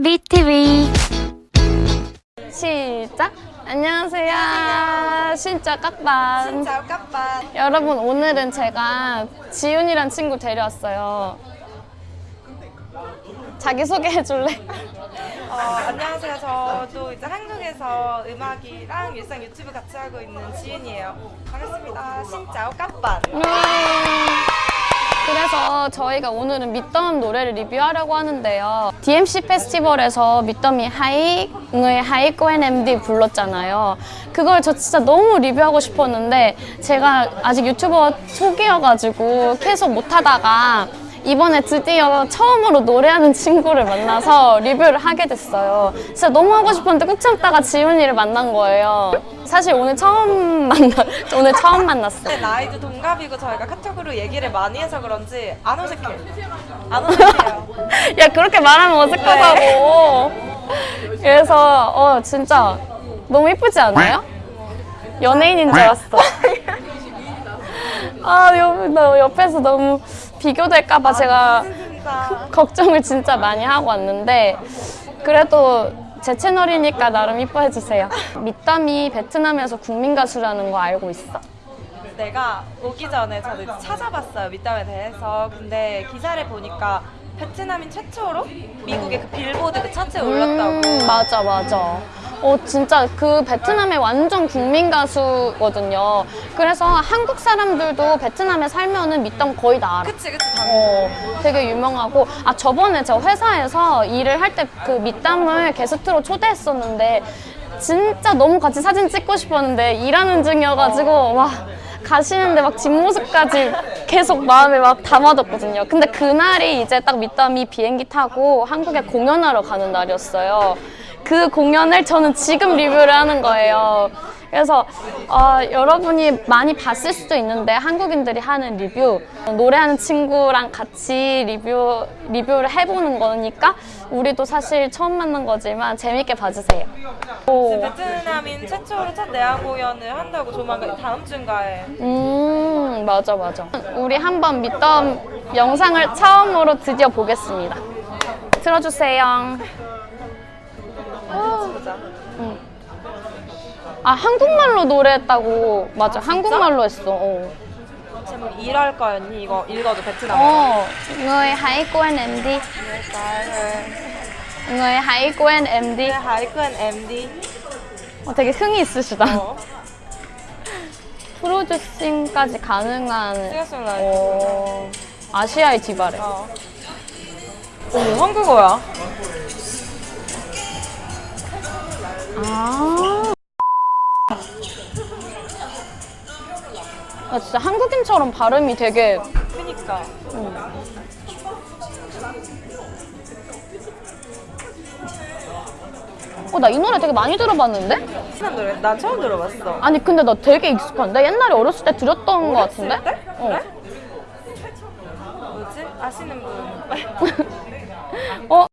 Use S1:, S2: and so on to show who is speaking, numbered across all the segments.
S1: BTV
S2: 시작! 안녕하세요. 진짜 깍반.
S3: 진짜 깜빡.
S2: 여러분 오늘은 제가 지윤이란 친구 데려왔어요. 자기 소개해 줄래?
S3: 어, 안녕하세요. 저도 이제 한국에서 음악이랑 일상 유튜브 같이 하고 있는 지윤이에요. 반갑습니다. 신짜오 깜빡.
S2: 음. 그래서 저희가 오늘은 밑덤 노래를 리뷰하려고 하는데요. DMC 페스티벌에서 밑덤이 하이의 하이코엔 MD 불렀잖아요. 그걸 저 진짜 너무 리뷰하고 싶었는데 제가 아직 유튜버 초기여가지고 계속 못하다가 이번에 드디어 처음으로 노래하는 친구를 만나서 리뷰를 하게 됐어요. 진짜 너무 하고 싶었는데 꾹 참다가 지훈이를 만난 거예요. 사실 오늘 처음 만나, 오늘 처음 만났어.
S3: 근데 나이도 동갑이고 저희가 카톡으로 얘기를 많이 해서 그런지 안 어색해. 안 어색해요.
S2: 야 그렇게 말하면 어색하다고 그래서 어 진짜 너무 이쁘지 않아요? 연예인인 줄 알았어 아 옆, 나 옆에서 너무 비교될까봐 제가
S3: 진짜.
S2: 걱정을 진짜 많이 하고 왔는데 그래도 제 채널이니까 나름 이뻐해 주세요 밑담이 베트남에서 국민 가수라는 거 알고 있어?
S3: 내가 오기 전에 저도 찾아봤어요. 밑담에 대해서. 근데 기사를 보니까 베트남인 최초로 미국의 그 빌보드 그 차트에 올랐다고.
S2: 음, 맞아, 맞아. 어, 진짜 그 베트남의 완전 국민 가수거든요. 그래서 한국 사람들도 베트남에 살면은 밑담 거의 다 알아.
S3: 그치 그치.
S2: 어, 되게 유명하고 아 저번에 저 회사에서 일을 할 때 그 밑담을 게스트로 초대했었는데 진짜 너무 같이 사진 찍고 싶었는데 일하는 중이어가지고 와 가시는데 막 뒷모습까지 계속 마음에 막 담아뒀거든요. 근데 그날이 이제 딱 밑담이 비행기 타고 한국에 공연하러 가는 날이었어요. 그 공연을 저는 지금 리뷰를 하는 거예요. 그래서 어, 여러분이 많이 봤을 수도 있는데 한국인들이 하는 리뷰 노래하는 친구랑 같이 리뷰 리뷰를 해보는 거니까 우리도 사실 처음 만난 거지만 재밌게 봐주세요. 오.
S3: 베트남인 최초로 첫 내한 공연을 한다고 조만간 다음 주인가에
S2: 음 맞아 맞아. 우리 한번 믿던 영상을 처음으로 드디어 보겠습니다. 틀어주세요.
S3: 보자.
S2: 아 한국말로 노래했다고 맞아 한국말로 했어. 어.
S3: 제목 일할 거였니? 이거 읽어도 베트남어.
S2: 어, người hãy quên em đi. người hãy quên em đi.
S3: 하이큰 MD.
S2: 어, 되게 흥이 있으시다.
S3: 어.
S2: 프로듀싱까지 가능한.
S3: 어,
S2: 아시아의 디바래.
S3: 어. 오, 한국어야.
S2: 아. 아, 진짜 한국인처럼 발음이 되게
S3: 그니까.
S2: 어, 나 이 노래 되게 많이 들어봤는데?
S3: 친한 노래. 난 처음 들어봤어.
S2: 아니, 근데 나 되게 익숙한데? 옛날에 어렸을 때 들었던 것 같은데?
S3: 때?
S2: 어.
S3: 그래? 뭐지? 아시는 분.
S2: 어?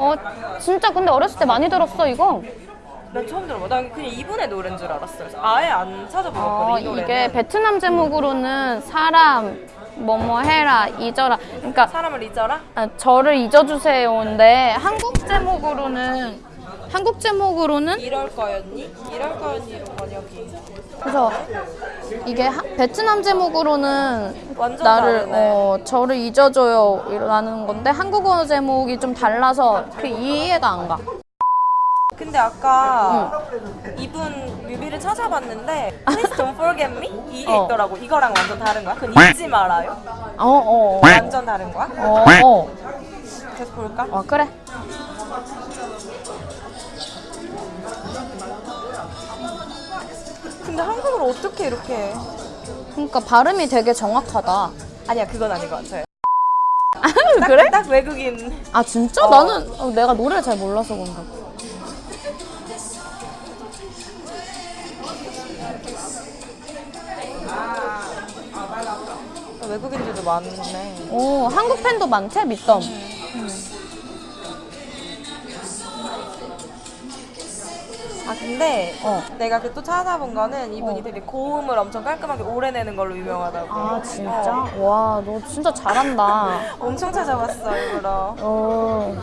S2: 어, 진짜 근데 어렸을 때 많이 들었어, 이거.
S3: 난 처음 들어봐. 난 그냥 이분의 노래인 줄 알았어. 아예 안 찾아보거든,
S2: 아,
S3: 이 노래는.
S2: 이게 베트남 제목으로는 사람, 뭐뭐 해라, 잊어라. 그러니까
S3: 사람을 잊어라?
S2: 아, 저를 잊어주세요인데 한국 제목으로는 한국 제목으로는
S3: 이럴 거였니? 이럴 거였니? 번역이.
S2: 그래서 이게 하- 베트남 제목으로는 나를. 어, 저를 잊어줘요 이라는 건데 한국어 제목이 좀 달라서 그 이해가 안 가.
S3: 근데 아까 이분 뮤비를 찾아봤는데 Please don't forget me? 이게
S2: 어.
S3: 있더라고. 이거랑 완전 다른 거야? 그건 잊지 말아요?
S2: 어, 어,
S3: 완전 다른 거야?
S2: 어, 어,
S3: 계속 볼까?
S2: 어, 그래.
S3: 어떻게 이렇게 해?
S2: 그러니까 발음이 되게 정확하다.
S3: 아니야 그건 아닌 것 같아요.
S2: 그래?
S3: 딱 외국인.
S2: 아 진짜?
S3: 어.
S2: 나는 어, 내가 노래를 잘 몰라서 그런가.
S3: 외국인들도 많네.
S2: 오, 한국 팬도 많대 밑덤.
S3: 아 근데
S2: 어.
S3: 내가 그 또 찾아본 거는 이분이
S2: 어.
S3: 되게 고음을 엄청 깔끔하게 오래 내는 걸로 유명하다고.
S2: 아 진짜? 와너 진짜 잘한다.
S3: 엄청 찾아봤어 일부러.
S2: 어.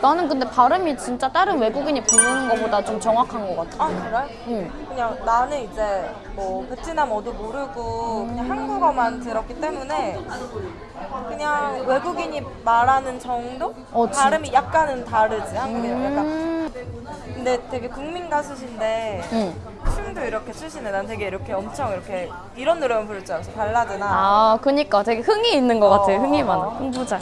S2: 나는 근데 발음이 진짜 다른 외국인이 부르는 것보다 좀 정확한 것 같아.
S3: 아 그래?
S2: 응.
S3: 그냥 나는 이제 뭐 베트남어도 모르고 그냥 한국어만 들었기 때문에 그냥 외국인이 말하는 정도?
S2: 어, 진-
S3: 발음이 약간은 다르지 한국이랑 약간
S2: 음.
S3: 근데 되게 국민 가수신데
S2: 응.
S3: 춤도 이렇게 추시네 난 되게 이렇게 엄청 이렇게 이런 노래만 부를 줄 알았어 발라드나
S2: 아, 그니까 되게 흥이 있는 것 같아.
S3: 어,
S2: 흥이
S3: 어,
S2: 많아.
S3: 어.
S2: 흥부자.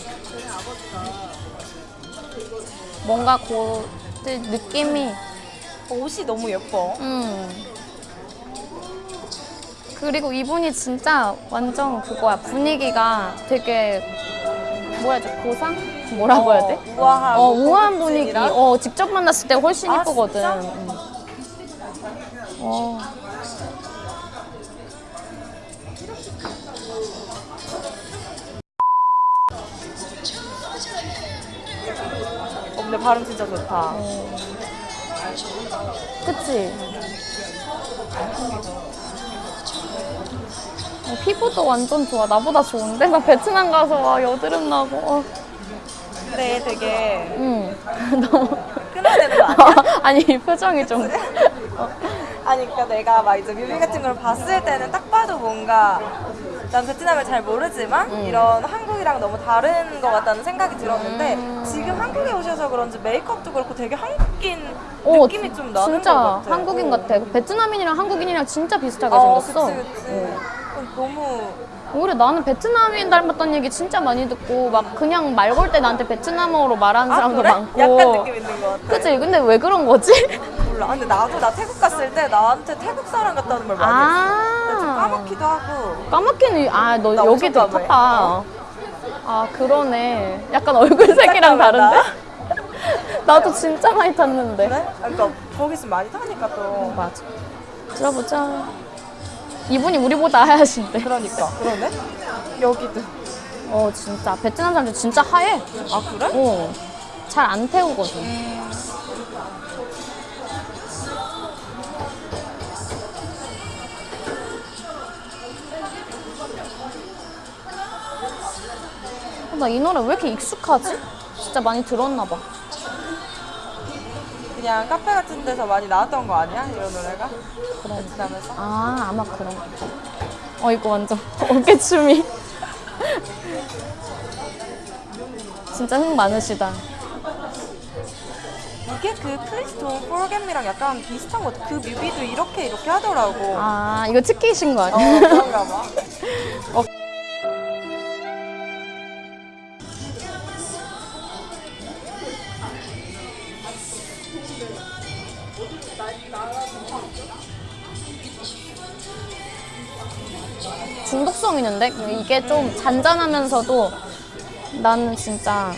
S2: 뭔가 고 느낌이
S3: 옷이 너무 예뻐
S2: 음. 그리고 이분이 진짜 완전 그거야. 분위기가 되게 뭐라 해야 돼? 고상? 뭐라고 해야 돼?
S3: 어, 우아한
S2: 어, 우아한 분위기.
S3: 고급진이랑?
S2: 어, 직접 만났을 때 훨씬
S3: 아,
S2: 이쁘거든.
S3: 진짜?
S2: 음.
S3: 어. 근데 발음 진짜 좋다
S2: 그치? 어, 피부도 완전 좋아. 나보다 좋은데? 나 베트남 가서 와, 여드름 나고. 어.
S3: 근데 되게
S2: 응. 너무.
S3: 끊어야 되는 거 아니야?
S2: 아니, 이 표정이 좀.
S3: 아니 그러니까 내가 막 이제 뮤비 같은 걸 봤을 때는 딱 봐도 뭔가 난 베트남을 잘 모르지만
S2: 음.
S3: 이런 한국이랑 너무 다른 것 같다는 생각이 들었는데
S2: 음.
S3: 지금 한국에 오셔서 그런지 메이크업도 그렇고 되게 한국인
S2: 어,
S3: 느낌이 좀 나는
S2: 진짜
S3: 것 같아.
S2: 한국인
S3: 어.
S2: 같아. 베트남인이랑 한국인이랑 진짜 비슷하게
S3: 어,
S2: 생겼어.
S3: 그치 그치. 어, 너무
S2: 오히려 나는 베트남인 닮았다는 얘기 진짜 많이 듣고 막 그냥 말 걸 때 나한테 베트남어로 말하는
S3: 아,
S2: 사람도
S3: 그래?
S2: 많고.
S3: 약간 느낌 있는 것 같아.
S2: 그치? 근데 왜 그런 거지?
S3: 몰라. 근데 나도 나 태국 갔을 때 나한테 태국 사람 같다는 말 많이 했어. 근데 좀
S2: 아.
S3: 까맣기도 하고.
S2: 까맣게는
S3: 아너나
S2: 여기
S3: 까매.
S2: 탔다. 아 그러네. 약간 얼굴색이랑. 다른데? 나도 진짜 많이 탔는데.
S3: 그래? 아, 그러니까 거기 있으면 많이 타니까 또.
S2: 맞아. 들어보자. 이분이 우리보다 하얗신데.
S3: 그러니까. 그러네? 여기도.
S2: 어 진짜 베트남 사람들 진짜 하얘.
S3: 아 그래?
S2: 어. 잘 안 태우거든. 나 이 노래 왜 이렇게 익숙하지? 진짜 많이 들었나 봐.
S3: 그냥 카페 같은 데서 많이 나왔던 거 아니야? 이런 노래가? 베트남에서?
S2: 아, 아마 그런 거. 어, 이거 완전 어깨춤이. 진짜 흥 많으시다.
S3: 이게 그 Don't Forget Me랑 약간 비슷한 것 같아. 그 뮤비도 이렇게 이렇게 하더라고.
S2: 아, 이거 특기이신 거
S3: 어,
S2: 아니야?
S3: 그런가 봐.
S2: 중 있는데? 이게 좀 잔잔하면서도 나는 진짜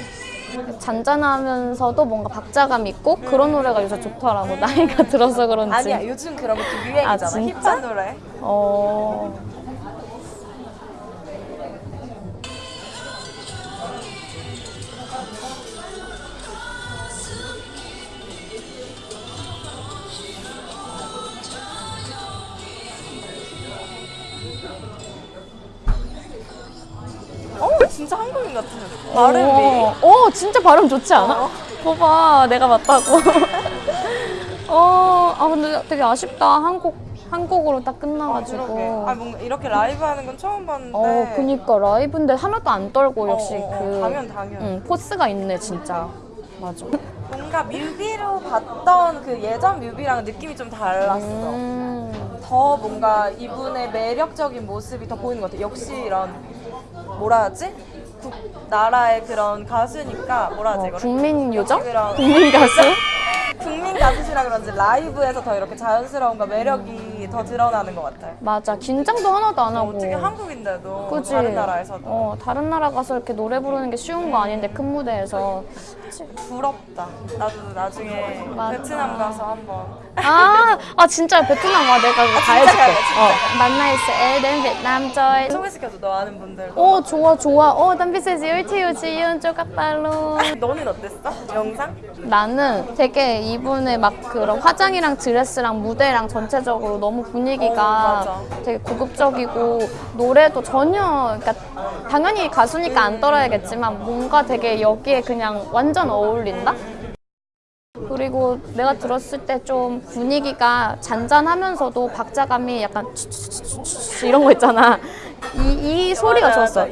S2: 잔잔하면서도 뭔가 박자감 있고 그런 노래가 요새 좋더라고. 나이가 들어서 그런지.
S3: 아니야, 요즘 그런 것도 유행이잖아.
S2: 아?
S3: 힙한 노래.
S2: 어.
S3: 진짜 한국인 같아. 발음이.
S2: 어, 어, 진짜 발음 좋지 않아?
S3: 어.
S2: 봐봐, 내가 맞다고. 어, 아 근데 되게 아쉽다. 한국 한국으로 딱 끝나가지고.
S3: 그러게. 아, 뭔가 이렇게 라이브 하는 건 처음 봤는데.
S2: 어, 그니까 라이브인데 하나도 안 떨고 역시
S3: 어, 어, 어.
S2: 그
S3: 당연, 당연.
S2: 응, 포스가 있네 진짜. 맞아.
S3: 뭔가 뮤비로 봤던 그 예전 뮤비랑 느낌이 좀 달랐어.
S2: 음,
S3: 더 뭔가 이분의 매력적인 모습이 더 보이는 것 같아. 역시 이런 뭐라 하지? 국 나라의 그런 가수니까 뭐라 하지
S2: 어? 국민 요정? 국민 가수?
S3: 국민 가수시라 그런지 라이브에서 더 이렇게 자연스러움과 매력이 더 드러나는 것 같아.
S2: 맞아. 긴장도 하나도 안 하고.
S3: 어떻게 한국인데도
S2: 그치?
S3: 다른 나라에서도
S2: 어, 다른 나라 가서 이렇게 노래 부르는 게 쉬운 거 아닌데 큰 무대에서.
S3: 부럽다. 나도 나중에
S2: 맞아.
S3: 베트남 가서 한번
S2: 아, 아 진짜 베트남 와 내가 그거 다 해줄게. 어, 만나 있어. 에덴 베트남 저이.
S3: 소개시켜줘 너 아는 분들.
S2: 오 좋아 좋아. 어, 담비세 지울티우 지윤 쪼까빨로.
S3: 너는 어땠어? 영상?
S2: 나는 되게 이분의 막 그런 화장이랑 드레스랑 무대랑 전체적으로 너무 너무 분위기가
S3: 어.
S2: 되게 고급적이고 노래도 전혀 그러니까 당연히 가수니까 안 떨어야겠지만 뭔가 되게 여기에 그냥 완전 어울린다. 그리고 내가 들었을 때 좀 분위기가 잔잔하면서도 박자감이 약간 이런 거 있잖아. 이, 이 소리가 좋았어.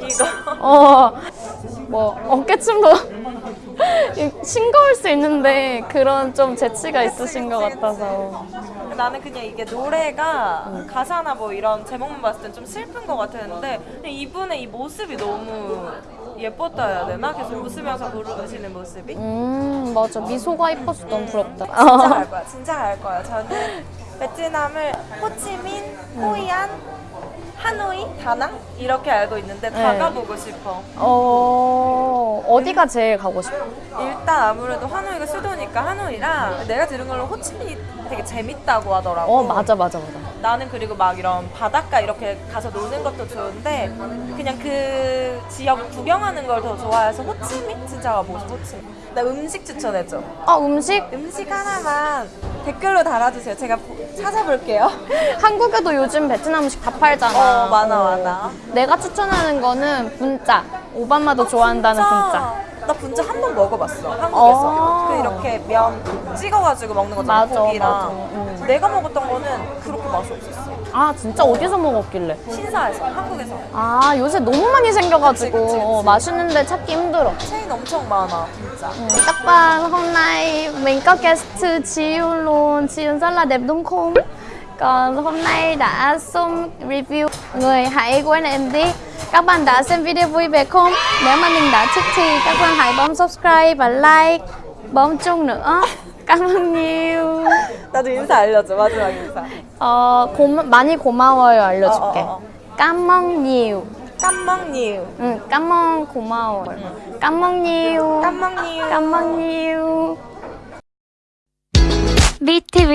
S2: 어, 뭐 어깨춤도 싱거울 수 있는데 그런 좀 재치가 있으신 것 같아서.
S3: 나는 그냥 이게 노래가 가사나 뭐 이런 제목만 봤을 땐 좀 슬픈 것 같았는데 이분의 이 모습이 너무 예뻤다 해야 되나? 계속 웃으면서 부르시는 모습이
S2: 음 맞아 미소가 이뻐서 너무 부럽다.
S3: 진짜 갈 거야 진짜 갈 거야 저는 베트남을 호치민, 호이안, 하노이, 다낭 이렇게 알고 있는데 다
S2: 네.
S3: 가보고 싶어
S2: 어 어디가 제일 가고 싶어?
S3: 일단 아무래도 하노이가 수도니까 하노이랑 내가 들은 걸로 호치민이 되게 재밌다고 하더라고
S2: 어 맞아 맞아 맞아.
S3: 나는 그리고 막 이런 바닷가 이렇게 가서 노는 것도 좋은데 그냥 그 지역 구경하는 걸 더 좋아해서 호치민 진짜 가보고 싶어 호치민 나 음식 추천해줘
S2: 아 음식
S3: 음식 하나만 댓글로 달아주세요 제가 보- 찾아볼게요
S2: 한국에도 요즘 베트남 음식 다 팔잖아.
S3: 어, 많아, 많아.
S2: 내가 추천하는 거는 분짜. 오바마도 좋아한다는 분짜.
S3: 나 분짜 한 번 먹어봤어 한국에서
S2: 어.
S3: 그 이렇게 면 찍어가지고 먹는 거잖아
S2: 맞아,
S3: 고기랑
S2: 맞아. 음.
S3: 내가 먹었던 거는 그렇게 맛이 없었어
S2: 아 진짜 어디서 먹었길래?
S3: 신사에서 한국에서
S2: 아 요새 너무 많이 생겨가지고
S3: 그치, 그치, 그치.
S2: 어, 맛있는데 찾기 힘들어.
S3: 체인 엄청 많아 진짜
S2: Yun luôn Chi Yun rất là đẹp đúng không còn hôm nay đã review người em đi các bạn đã xem video vui vẻ không nếu mà mình đã thích thì các bạn hãy bấm subscribe và like bấm chuông nữa cảm ơn nhiều
S3: 나도 인사 알려줘 마지막 인사
S2: 어, 고마, 많이 고마워요 알려줄게
S3: 어, 어, 어.
S2: cảm ơn nhiều
S3: 깜먹니우
S2: 응, cảm ơn 고마워 cảm ơn nhiều
S3: 깜먹니우
S2: cảm ơn nhiều
S1: BTV